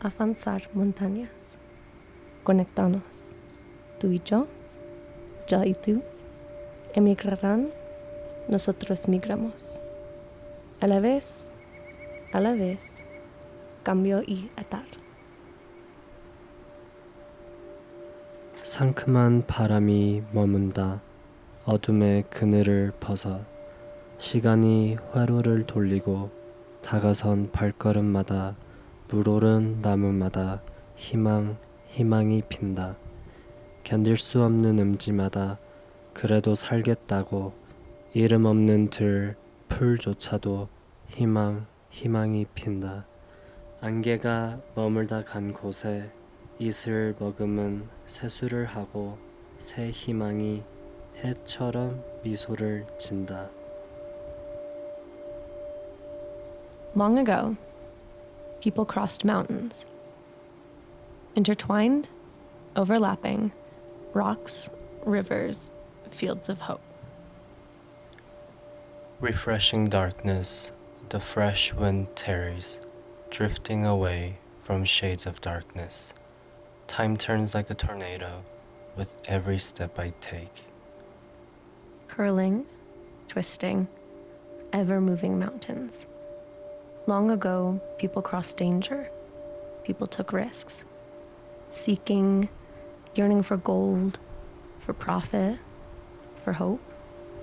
avanzar montañas, conectarnos, tú y yo, yo y tú, emigrarán, nosotros migramos. A la vez, a la vez, cambio y atar. 상큼한 바람이 머문다. 어둠의 그늘을 벗어 시간이 회로를 돌리고 다가선 발걸음마다 물오른 나무마다 희망, 희망이 핀다. 견딜 수 없는 음지마다 그래도 살겠다고 이름 없는 들, 풀조차도 희망, 희망이 핀다. 안개가 머물다 간 곳에 이슬 머금은 세수를 하고 새 희망이 해처럼 미소를 진다. Long ago, people crossed mountains. Intertwined, overlapping, rocks, rivers, fields of hope. Refreshing darkness, the fresh wind tarries, drifting away from shades of darkness. Time turns like a tornado with every step I take. Curling, twisting, ever moving mountains. Long ago, people crossed danger. People took risks, seeking, yearning for gold, for profit, for hope.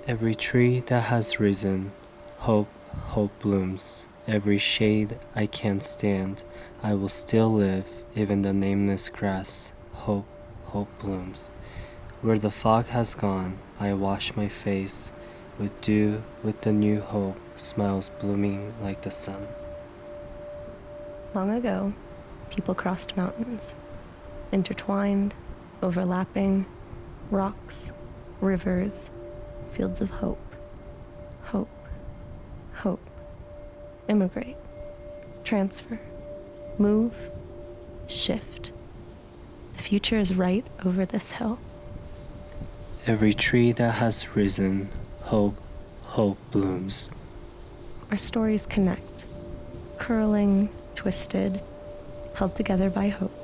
Every tree that has risen, hope, hope blooms. Every shade I can't stand, I will still live, even the nameless grass. Hope, hope blooms. Where the fog has gone, I wash my face with dew, with the new hope, smiles blooming like the sun. Long ago, people crossed mountains, intertwined, overlapping, rocks, rivers, fields of hope. Hope, hope. Immigrate, transfer, move, shift. The future is right over this hill. Every tree that has risen, hope, hope blooms. Our stories connect, curling, twisted, held together by hope.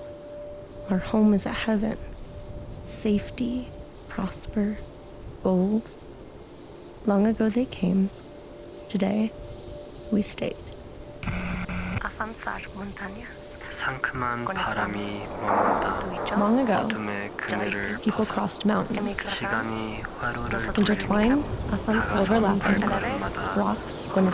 Our home is a heaven, safety, prosper, gold. Long ago they came, today we stayed. Long ago, people crossed mountains. Intertwined, a fun rocks, one of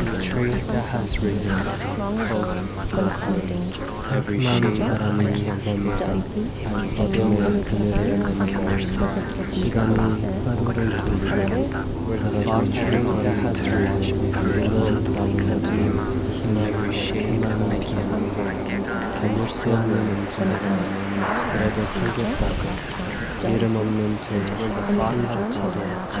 the tree that has risen Take money that I may give them and Padola committed on the Shigami The tree that has risen Lord Lagmurudum In every shape of my kids And we're still moving to the end Spread the secret back Data The fire has Padola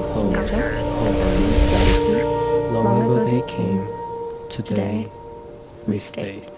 Long Long ago they came, today we stayed.